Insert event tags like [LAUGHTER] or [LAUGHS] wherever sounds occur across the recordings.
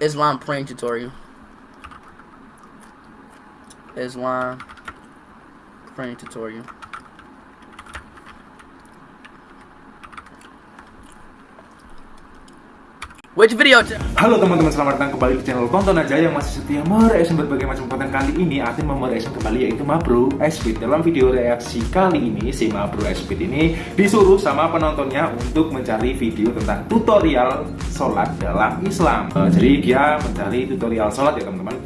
Islam praying tutorial. Islam praying tutorial. Which video? Halo teman-teman, selamat datang kembali di channel Konten Aja yang masih setia mereaction berbagai macam konten. Kali ini Atin mau mereaction kembali yaitu Mabro Speed Dalam video reaksi kali ini, si Mabro Speed ini disuruh sama penontonnya untuk mencari video tentang tutorial sholat dalam Islam. Uh, Jadi dia mencari tutorial sholat ya teman-teman.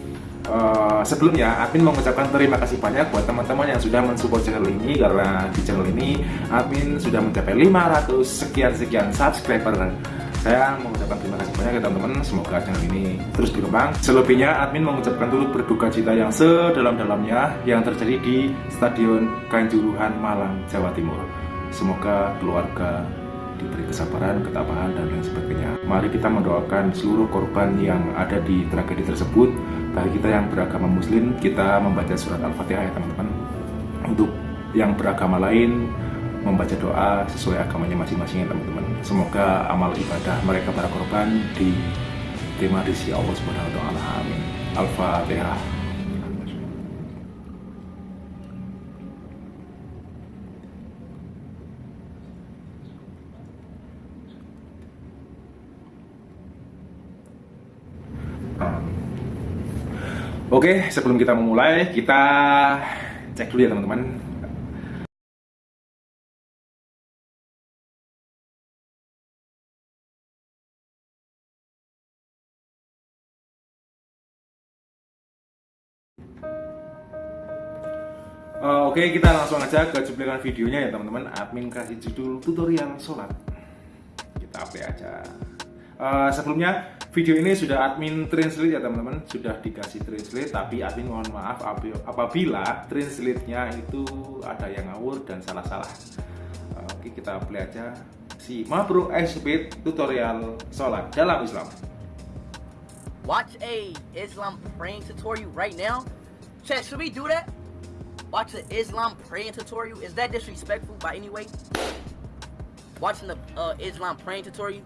Uh, sebelumnya admin mengucapkan terima kasih banyak buat teman-teman yang sudah mensupport channel ini karena di channel ini admin sudah mencapai 500 sekian sekian subscriber saya mengucapkan terima kasih banyak ya teman-teman semoga channel ini terus berkembang selebihnya admin mengucapkan turut berduka cita yang sedalam-dalamnya yang terjadi di Stadion Kanjuruhan Malang Jawa Timur semoga keluarga diberi kesabaran, ketabahan, dan lain sebagainya. Mari kita mendoakan seluruh korban yang ada di tragedi tersebut. Bagi kita yang beragama muslim, kita membaca surat Al-Fatihah ya teman-teman. Untuk yang beragama lain, membaca doa sesuai agamanya masing-masing ya teman-teman. Semoga amal ibadah mereka para korban diterima di sisi Allah Subhanahu wa taala. Amin. Al-Fatihah. Oke, sebelum kita memulai, kita cek dulu ya teman-teman Uh, Oke, okay, kita langsung aja ke cuplikan videonya ya teman-teman. Admin kasih judul tutorial sholat. Kita play aja. Uh, sebelumnya video ini sudah admin translate ya teman-teman, sudah dikasih translate. Tapi admin mohon maaf apabila translate-nya itu ada yang ngawur dan salah-salah. Uh, Oke, okay, kita play aja. Si Mabro Speed tutorial sholat dalam Islam. Watch a Islam praying tutorial right now. Chat, should we do that? Watch the Islam praying tutorial. Is that disrespectful by any way? Watching the uh, Islam praying tutorial.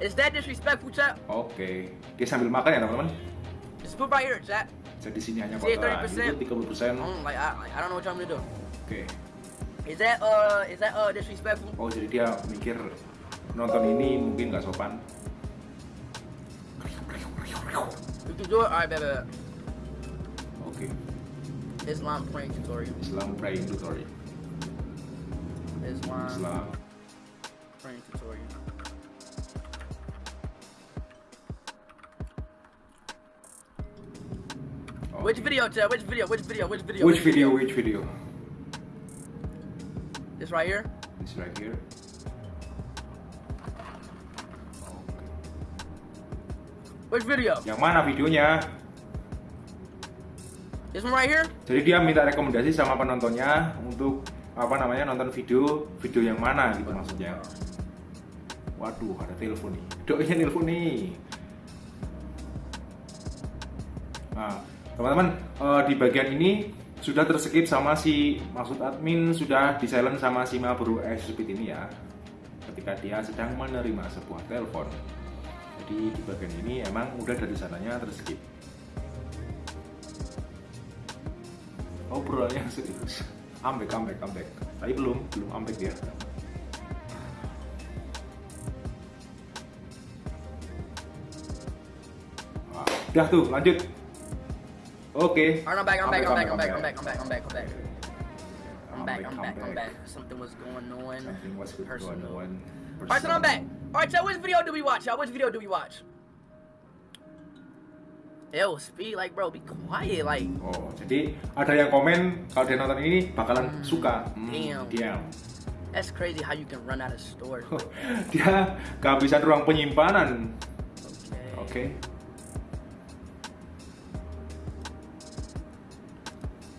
Is that disrespectful, chat? Oke. Okay. Dia sambil makan ya, teman-teman? Just put right here, chat. Saya di sini hanya kotoran. 30%. Itu 30%. Mm, like, I, like, I don't know what I'm gonna do. Oke. Okay. Is that uh is that uh disrespectful? Oh, jadi dia mikir nonton ini mungkin nggak sopan. You can do it. Alright, baby. Oke. Okay. Islam praying tutorial. Islam praying tutorial. Islam, Islam. praying tutorial. Okay. Which video, Chad? Which video? Which video? Which video? Which, video? Which video? This right here? This right here. Which video? Yang mana videonya? This one right here? Jadi dia minta rekomendasi sama penontonnya untuk apa namanya nonton video video yang mana gitu maksudnya. Waduh, ada telepon nih. Doanya telepon nih. Nah, teman-teman uh, di bagian ini sudah terskip sama si maksud admin sudah di silent sama si Mabru Speed ini ya ketika dia sedang menerima sebuah telepon jadi di bagian ini emang udah dari sananya terskip obrolannya serius. Ambek ambek ambek tapi belum belum ambek dia. Udah tuh lanjut. Oke. Okay. I'm back I'm back I'm back I'm back I'm back I'm back I'm back I'm back I'm back I'm back I'm back something was going on something was going on Alright, so I'm back. Alright, so which video do we watch, y'all? Which video do we watch? Ew, speed like bro, be quiet like. Oh, jadi ada yang komen kalau dia nonton ini bakalan mm, suka. Hmm, damn. Diam. That's crazy how you can run out of storage. [LAUGHS] dia kehabisan ruang penyimpanan. Oke. Okay. Okay.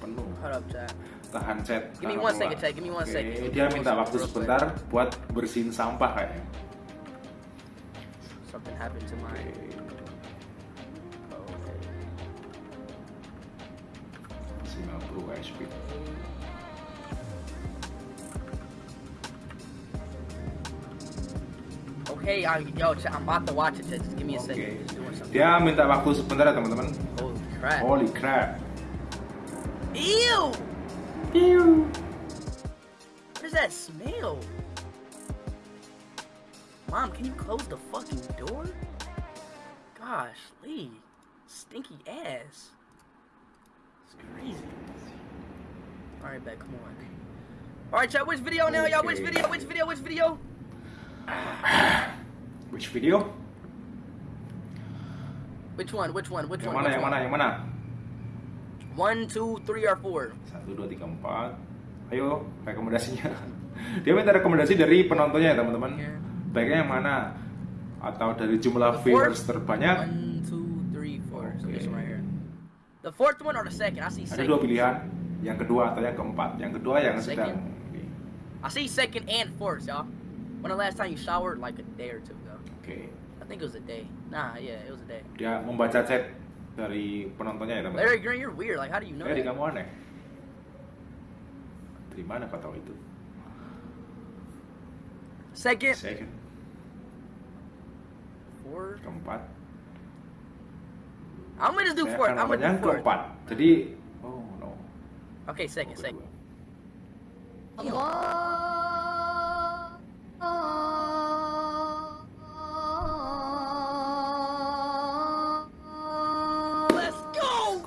Penuh. Hold up, chat. Tahan chat. Give me one second, chat. Give me one okay. second. Dia minta waktu sebentar buat bersihin sampah kayaknya. Something happened to my. Okay. Okay, I, yo, chat, I'm about to watch it. Just give me a Oke. second. Dia minta waktu sebentar ya teman-teman. Holy crap. Holy crap. Ew! Ew. What is that smell? Mom, can you close the fucking door? Gosh, Lee. Stinky ass. Crazy. Alright, back, come on. Alright, y'all, which video now, y'all? Which Okay. video? Which video? Which video? [SIGHS] Which video? Which one? Which one? Which Yang one? mana? Which Yang one? mana? Yang mana? One, two, three, or four? Satu, dua, tiga, empat. Ayo, rekomendasinya. [LAUGHS] Dia minta rekomendasi dari penontonnya ya teman-teman. Here. Baiknya yang mana? Atau dari jumlah viewers terbanyak? One, two, The fourth one or the second? I see Ada second. dua pilihan. Yang kedua atau yang keempat. Yang kedua yang sedang. I see second and fourth, y'all. When the last time you showered? Like a day or two ago. Oke. I think it was a day. Nah, yeah, it was a day. Dia membaca chat dari penontonnya ya teman-teman. Larry Green, you're weird. Like, how do you know Larry kamu aneh. Dari mana kau tahu itu? Second, Second, fourth. keempat. I'm gonna do fourth. I'm gonna do fourth. Jadi, oh no. Okay, second, okay, second. Let's go.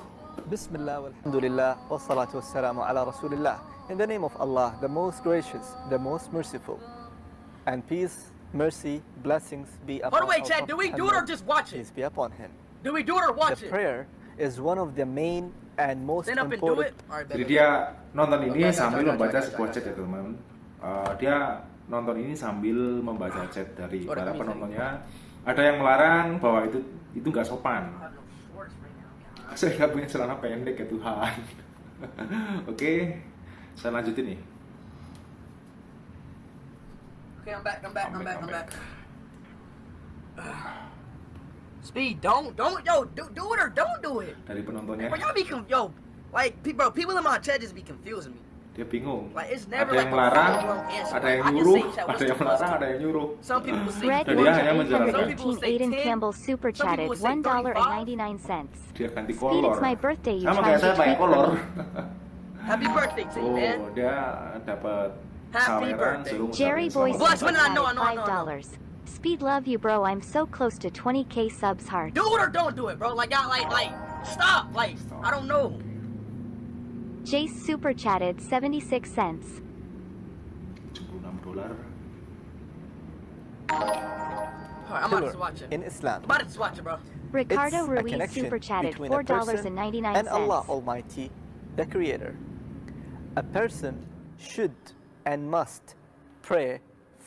Bismillah, alhamdulillah, wassalatu wassalamu ala rasulillah. In the name of Allah, the most gracious, the most merciful. And peace, mercy, blessings be upon By the way, Chad, do we do it or just watch it? Peace be upon him. Do we do it or watch the it? prayer is one of the main and most Stand up and do important it? Alright, Jadi dia nonton ini Oke, oke, sambil oke, membaca oke, sebuah oke, chat oke. ya teman-teman. Uh, dia nonton ini sambil membaca chat dari Oh, para penontonnya. Ada yang melarang bahwa itu itu nggak sopan. Saya nggak punya celana pendek ya Tuhan. [LAUGHS] Oke, saya lanjutin nih. Okay, I'm back, I'm back, I'm I'm back, back, I'm I'm back. Speed, don't, don't, yo, do, do it or don't do it. Dari penontonnya. Bro, y'all be, yo, like, bro, people in my chat just be confusing me. Dia bingung. Like, it's never ada yang like larang, ada yang nyuruh, ada yang melarang, ada yang nyuruh. Some people say Red Dan dia hanya menjalankan. Aiden Campbell super chatted $1.99. Dia ganti kolor. It's my birthday, you Sama kayak saya pakai kolor. Happy birthday, oh, man. Oh, dia dapat Happy birthday. Jerry Boy Plus, no, no, no, no. $5. Speed love you, bro. I'm so close to 20k subs heart. Do it or don't do it, bro. Like, I, like, like, stop. Like, I don't know. Jace super chatted 76 cents. 76. Alright, I'm about to Pillar watch it. in Islam. I'm about to just watch it, bro. Ricardo It's a Ruiz connection super chatted between a person $4.99. and Allah Almighty, the Creator. A person should and must pray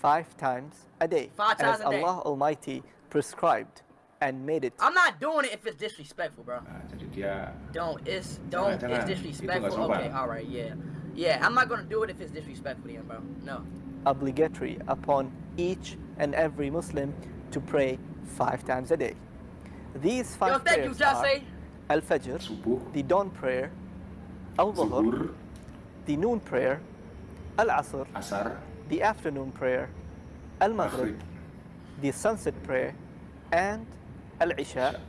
five times a day, Five times as a day. Allah Almighty prescribed and made it. I'm not doing it if it's disrespectful, bro. Nah, Don't. It's don't. It's disrespectful. Okay. All right. Yeah. Yeah. I'm not gonna do it if it's disrespectful, then, bro. No. obligatory upon each and every Muslim to pray five times a day. These Yo, five thank you, prayers are Al-Fajr, the dawn prayer, Al-Dhuhr, zuhur, the noon prayer, Al-Asr, asar, the afternoon prayer, Al-Maghrib, the sunset prayer, and Al-Isha,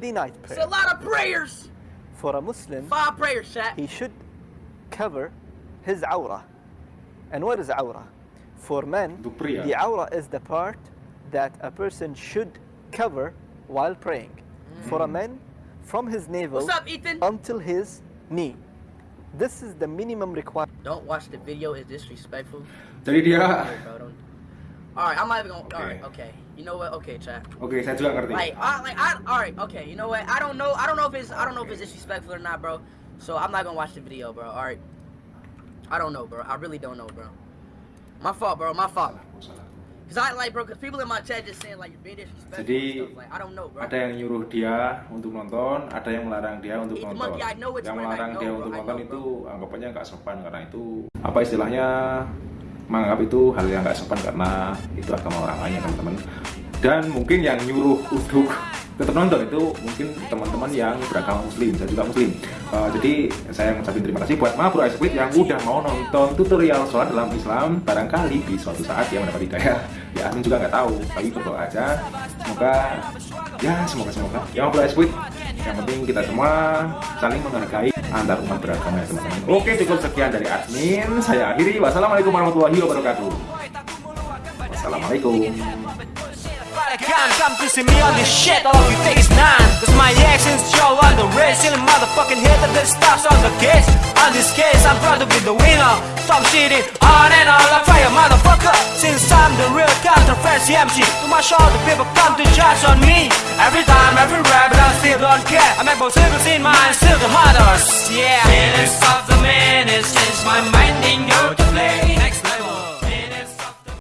the night prayer. It's a lot of prayers. For a Muslim, Five prayers, chat. he should cover his awrah. And what is awrah? For men, Untuk the awrah is the part that a person should cover while praying. For a mm. man, from his navel What's up, Ethan? until his knee. This is the minimum requirement. Don't watch the video. It's disrespectful. Jadi dia, Okay, bro, don't- All right, I'm not even gonna. All right, Okay. okay. You know what? Okay, chat. Okay, saya juga ngerti. Like, I, like, I, all right, okay. You know what? I don't know. I don't know if it's. I don't know if it's disrespectful or not, bro. So I'm not gonna watch the video, bro. All right. I don't know, bro. I really don't know, bro. My fault, bro. My fault. Salah, salah. Cause I like, bro. Cause people in my chat just saying like you're being disrespectful Jadi, and stuff. Like I don't know, bro. Ada yang nyuruh dia untuk nonton, ada yang melarang dia untuk nonton. yang melarang dia untuk nonton itu anggapannya nggak sopan karena itu apa istilahnya menganggap itu hal yang nggak sopan karena itu agama orang lain ya teman-teman. Dan mungkin yang nyuruh untuk tetap nonton itu mungkin teman-teman yang beragama muslim saya juga muslim. Uh, jadi saya ngucapin terima kasih buat Ma Bro Esprit yang udah mau nonton tutorial sholat dalam Islam barangkali di suatu saat dia mendapat hidayah. Ya Amin juga nggak tahu tapi berdoa aja. Semoga ya semoga semoga. Ya Ma Bro Esprit yang penting kita semua saling menghargai antar umat beragama ya teman-teman. Oke cukup sekian dari admin. Saya akhiri. Wassalamualaikum warahmatullahi wabarakatuh. Wassalamualaikum Can't come to see me on this shit, all of you take is none Cause my actions show on the race Silly motherfucking hitter that stops on the case On this case, I'm proud to be the winner. Stop shitting on and on like fire, motherfucker. Since I'm the real controversy MC To my show, the people come to judge on me. Every time, every rap, but I still don't care. I make both circles in mind, still the hardest. Yeah. Feelings of the minutes, since my mind. Didn't go to play Next